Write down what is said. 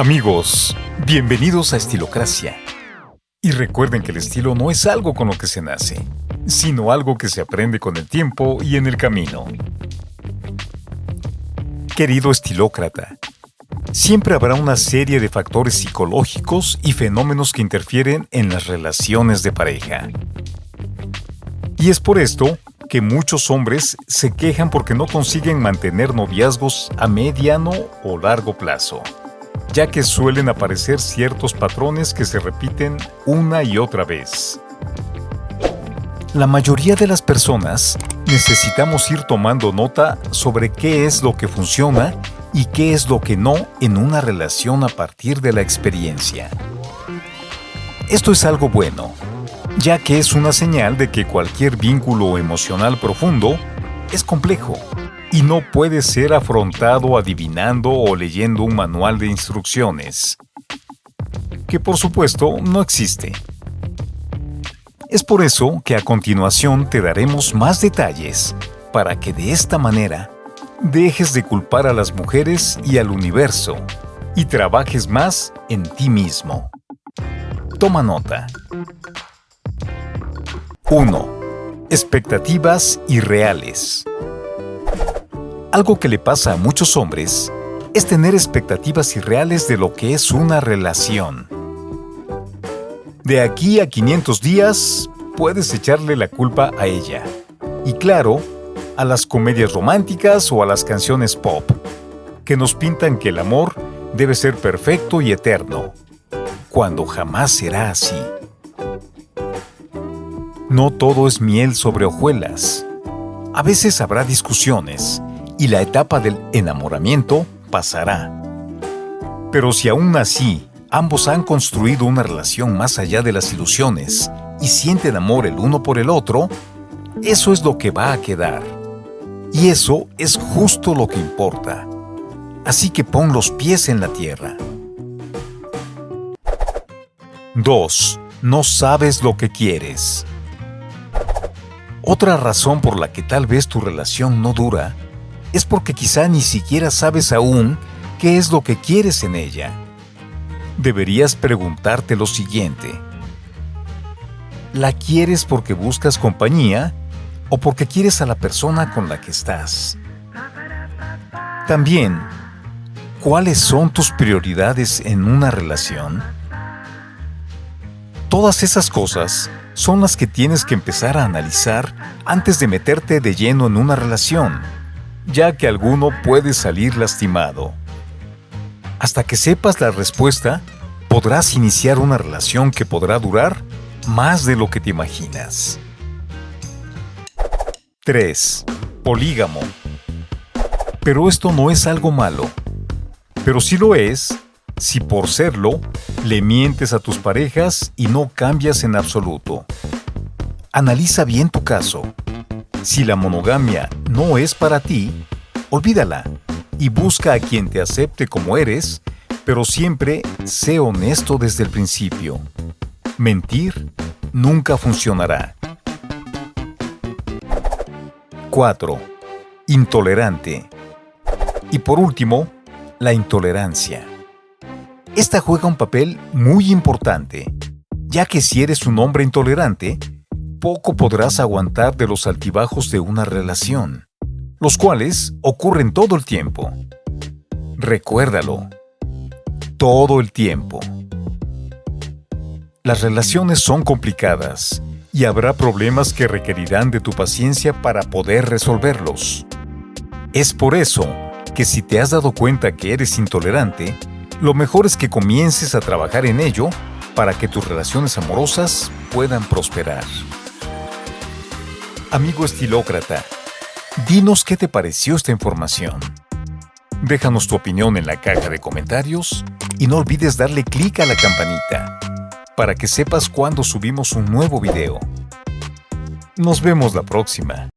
Amigos, bienvenidos a Estilocracia. Y recuerden que el estilo no es algo con lo que se nace, sino algo que se aprende con el tiempo y en el camino. Querido estilócrata, siempre habrá una serie de factores psicológicos y fenómenos que interfieren en las relaciones de pareja. Y es por esto que muchos hombres se quejan porque no consiguen mantener noviazgos a mediano o largo plazo ya que suelen aparecer ciertos patrones que se repiten una y otra vez. La mayoría de las personas necesitamos ir tomando nota sobre qué es lo que funciona y qué es lo que no en una relación a partir de la experiencia. Esto es algo bueno, ya que es una señal de que cualquier vínculo emocional profundo es complejo y no puede ser afrontado adivinando o leyendo un manual de instrucciones, que por supuesto no existe. Es por eso que a continuación te daremos más detalles para que de esta manera dejes de culpar a las mujeres y al universo y trabajes más en ti mismo. Toma nota. 1. Expectativas irreales. Algo que le pasa a muchos hombres es tener expectativas irreales de lo que es una relación. De aquí a 500 días, puedes echarle la culpa a ella. Y claro, a las comedias románticas o a las canciones pop, que nos pintan que el amor debe ser perfecto y eterno, cuando jamás será así. No todo es miel sobre hojuelas. A veces habrá discusiones, y la etapa del enamoramiento pasará. Pero si aún así ambos han construido una relación más allá de las ilusiones y sienten amor el uno por el otro, eso es lo que va a quedar. Y eso es justo lo que importa. Así que pon los pies en la tierra. 2. No sabes lo que quieres. Otra razón por la que tal vez tu relación no dura es porque quizá ni siquiera sabes aún qué es lo que quieres en ella. Deberías preguntarte lo siguiente. ¿La quieres porque buscas compañía o porque quieres a la persona con la que estás? También, ¿cuáles son tus prioridades en una relación? Todas esas cosas son las que tienes que empezar a analizar antes de meterte de lleno en una relación ya que alguno puede salir lastimado. Hasta que sepas la respuesta, podrás iniciar una relación que podrá durar más de lo que te imaginas. 3. Polígamo. Pero esto no es algo malo. Pero sí lo es si por serlo le mientes a tus parejas y no cambias en absoluto. Analiza bien tu caso si la monogamia no es para ti, olvídala y busca a quien te acepte como eres, pero siempre sé honesto desde el principio. Mentir nunca funcionará. 4. Intolerante. Y por último, la intolerancia. Esta juega un papel muy importante, ya que si eres un hombre intolerante, poco podrás aguantar de los altibajos de una relación, los cuales ocurren todo el tiempo. Recuérdalo, todo el tiempo. Las relaciones son complicadas y habrá problemas que requerirán de tu paciencia para poder resolverlos. Es por eso que si te has dado cuenta que eres intolerante, lo mejor es que comiences a trabajar en ello para que tus relaciones amorosas puedan prosperar. Amigo estilócrata, dinos qué te pareció esta información. Déjanos tu opinión en la caja de comentarios y no olvides darle clic a la campanita para que sepas cuando subimos un nuevo video. Nos vemos la próxima.